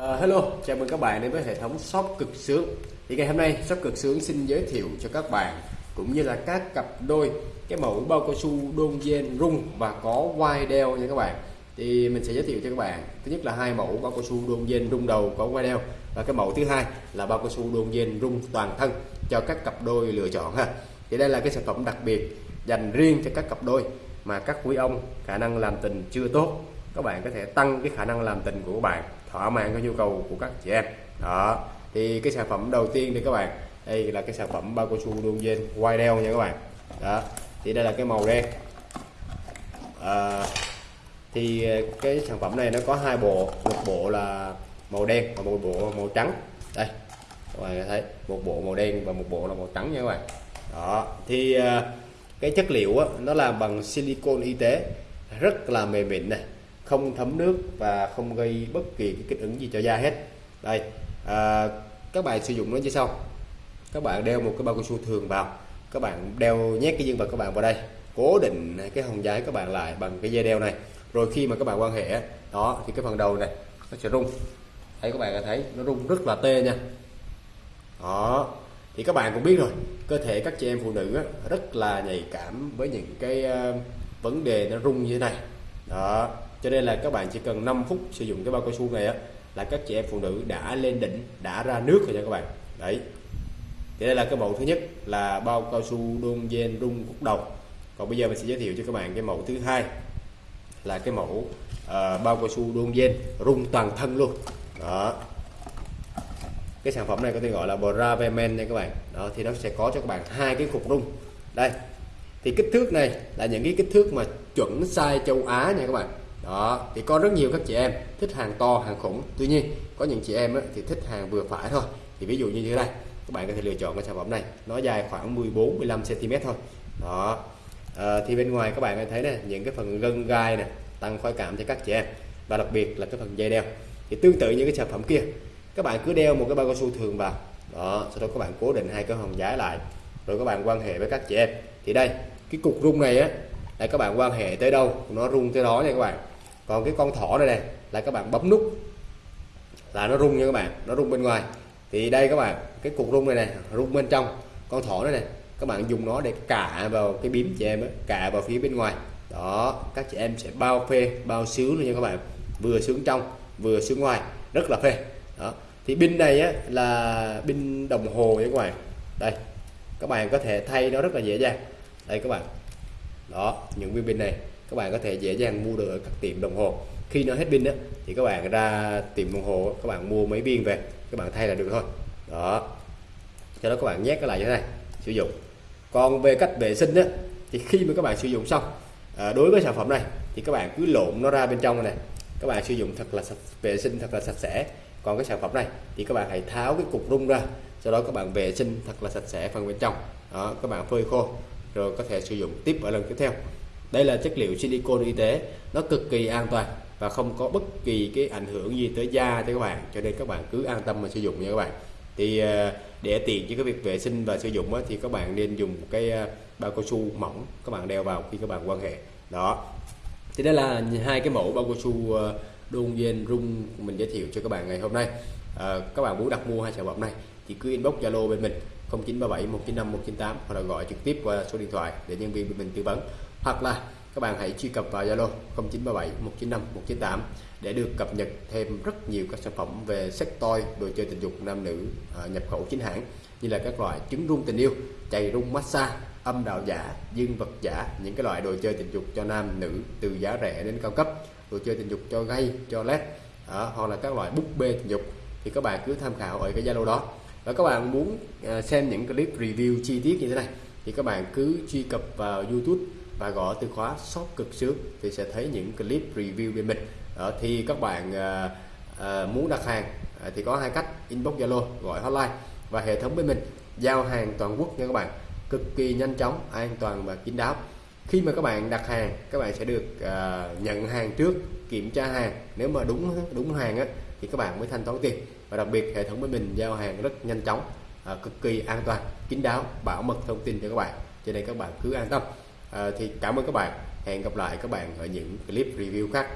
Uh, hello, chào mừng các bạn đến với hệ thống shop cực sướng. Thì ngày hôm nay shop cực sướng xin giới thiệu cho các bạn cũng như là các cặp đôi cái mẫu bao cao su đôn gen rung và có quai đeo nha các bạn. Thì mình sẽ giới thiệu cho các bạn thứ nhất là hai mẫu bao cao su đôn gen rung đầu có quai đeo và cái mẫu thứ hai là bao cao su đôn gen rung toàn thân cho các cặp đôi lựa chọn ha. Thì đây là cái sản phẩm đặc biệt dành riêng cho các cặp đôi mà các quý ông khả năng làm tình chưa tốt các bạn có thể tăng cái khả năng làm tình của các bạn thỏa mãn cái nhu cầu của các chị em. Đó thì cái sản phẩm đầu tiên thì các bạn đây là cái sản phẩm bao cao su đôn gen quai đeo nha các bạn. Đó thì đây là cái màu đen. À, thì cái sản phẩm này nó có hai bộ một bộ là màu đen và một bộ màu trắng. Đây các bạn thấy một bộ màu đen và một bộ là màu trắng nha các bạn. Đó thì ờ, cái chất liệu đó, nó làm bằng silicon y tế rất là mềm mịn này không thấm nước và không gây bất kỳ cái kích ứng gì cho da hết. Đây à, các bạn sử dụng nó như sau. Các bạn đeo một cái bao cao su thường vào. Các bạn đeo nhét cái dương vật các bạn vào đây. Cố định cái hồng giấy các bạn lại bằng cái dây đeo này. Rồi khi mà các bạn quan hệ đó thì cái phần đầu này nó sẽ rung. Thấy các bạn thấy nó rung rất là tê nha. Đó thì các bạn cũng biết rồi cơ thể các chị em phụ nữ rất là nhạy cảm với những cái à, vấn đề nó rung như thế này đó cho nên là các bạn chỉ cần 5 phút sử dụng cái bao cao su này á là các chị em phụ nữ đã lên đỉnh đã ra nước rồi nha các bạn. Đấy. Thì đây là cái mẫu thứ nhất là bao cao su đôn gen rung khúc đầu. Còn bây giờ mình sẽ giới thiệu cho các bạn cái mẫu thứ hai là cái mẫu uh, bao cao su đôn gen rung toàn thân luôn. Đó. Cái sản phẩm này có tên gọi là Bravemen nha các bạn. Đó thì nó sẽ có cho các bạn hai cái cục rung. Đây thì kích thước này là những cái kích thước mà chuẩn size châu Á nha các bạn. Đó thì có rất nhiều các chị em thích hàng to hàng khủng. Tuy nhiên có những chị em thì thích hàng vừa phải thôi. Thì ví dụ như thế này các bạn có thể lựa chọn cái sản phẩm này. Nó dài khoảng 14 15 cm thôi. Đó. À, thì bên ngoài các bạn thấy này những cái phần gân gai này tăng khoái cảm cho các chị em. Và đặc biệt là cái phần dây đeo. Thì tương tự như cái sản phẩm kia các bạn cứ đeo một cái bao cao su thường vào. Đó sau đó các bạn cố định hai cái hồng giái lại rồi các bạn quan hệ với các chị em thì đây cái cục rung này á là các bạn quan hệ tới đâu nó rung tới đó nha các bạn. Còn cái con thỏ này này là các bạn bấm nút là nó rung nha các bạn nó rung bên ngoài. Thì đây các bạn cái cục rung này này rung bên trong. Con thỏ này này các bạn dùng nó để cả vào cái bím chị em ấy, cả vào phía bên ngoài. Đó các chị em sẽ bao phê bao xíu luôn nha các bạn. Vừa sướng trong vừa sướng ngoài. Rất là phê. Đó. Thì pin này á, là pin đồng hồ nha các bạn. Đây các bạn có thể thay nó rất là dễ dàng. Đây các bạn. Đó những viên pin này các bạn có thể dễ dàng mua được ở các tiệm đồng hồ. Khi nó hết pin đó thì các bạn ra tiệm đồng hồ các bạn mua mấy viên về các bạn thay là được thôi. Đó. Cho đó các bạn nhét cái lại như thế này sử dụng. Còn về cách vệ sinh đó thì khi mà các bạn sử dụng xong à, đối với sản phẩm này thì các bạn cứ lộn nó ra bên trong này các bạn sử dụng thật là sạch, vệ sinh thật là sạch sẽ. Còn cái sản phẩm này thì các bạn hãy tháo cái cục rung ra sau đó các bạn vệ sinh thật là sạch sẽ phần bên trong. Đó các bạn phơi khô rồi có thể sử dụng tiếp ở lần tiếp theo. Đây là chất liệu silicon y tế nó cực kỳ an toàn và không có bất kỳ cái ảnh hưởng gì tới da cho các bạn. Cho nên các bạn cứ an tâm mà sử dụng nha các bạn. Thì ờ, để tiện cho cái việc vệ sinh và sử dụng thì các bạn nên dùng cái ờ, bao cao su mỏng các bạn đeo vào khi các bạn quan hệ. Đó. Thì đây là hai cái mẫu bao cao su ờ, đôn gen rung mình giới thiệu cho các bạn ngày hôm nay à, các bạn muốn đặt mua hai sản phẩm này thì cứ inbox zalo bên mình 0937 195 198 hoặc là gọi trực tiếp qua số điện thoại để nhân viên bên mình tư vấn. Hoặc là các bạn hãy truy cập vào Zalo 0937 195 198 để được cập nhật thêm rất nhiều các sản phẩm về sex toy, đồ chơi tình dục nam nữ à, nhập khẩu chính hãng như là các loại trứng rung tình yêu, chày rung massage, âm đạo giả, dương vật giả, những cái loại đồ chơi tình dục cho nam nữ từ giá rẻ đến cao cấp, đồ chơi tình dục cho gay, cho led, à, ờ, hoặc là các loại búp bê tình dục thì các bạn cứ tham khảo ở cái Zalo đó. Và các bạn muốn à, xem những clip review chi tiết như thế này thì các bạn cứ truy cập vào YouTube và gõ từ khóa shop cực sướng thì sẽ thấy những clip review bên mình. Đó, thì các bạn à, à, muốn đặt hàng à, thì có hai cách. Inbox zalo gọi hotline và hệ thống bên mình. Giao hàng toàn quốc nha các bạn. Cực kỳ nhanh chóng an toàn và kín đáo. Khi mà các bạn đặt hàng các bạn sẽ được à, nhận hàng trước kiểm tra hàng. Nếu mà đúng đúng hàng á, thì các bạn mới thanh toán tiền. Và đặc biệt hệ thống bên mình giao hàng rất nhanh chóng à, cực kỳ an toàn kín đáo bảo mật thông tin cho các bạn. Cho nên các bạn cứ an tâm. À, thì cảm ơn các bạn. Hẹn gặp lại các bạn ở những clip review khác.